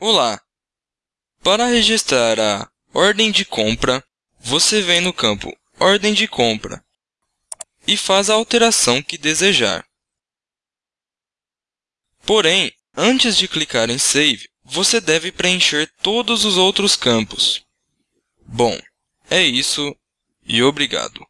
Olá! Para registrar a ordem de compra, você vem no campo Ordem de compra e faz a alteração que desejar. Porém, antes de clicar em Save, você deve preencher todos os outros campos. Bom, é isso e obrigado!